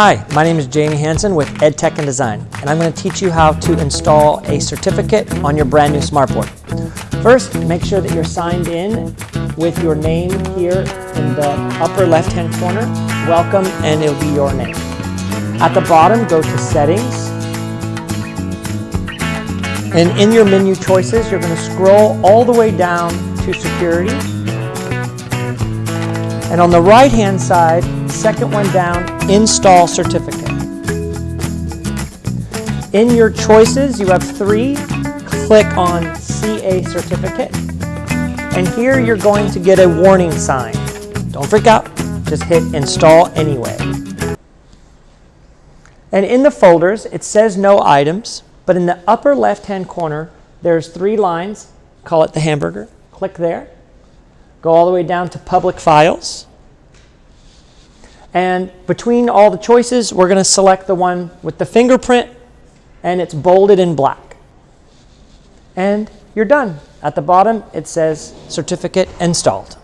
Hi, my name is Jamie Hansen with EdTech and Design, and I'm going to teach you how to install a certificate on your brand new smartboard. First, make sure that you're signed in with your name here in the upper left-hand corner. Welcome, and it'll be your name. At the bottom, go to Settings. And in your menu choices, you're going to scroll all the way down to Security. And on the right-hand side, second one down, Install Certificate. In your choices, you have three. Click on CA Certificate. And here you're going to get a warning sign. Don't freak out, just hit Install anyway. And in the folders, it says no items, but in the upper left-hand corner, there's three lines. Call it the hamburger. Click there. Go all the way down to Public Files. And between all the choices, we're going to select the one with the fingerprint, and it's bolded in black. And you're done. At the bottom, it says certificate installed.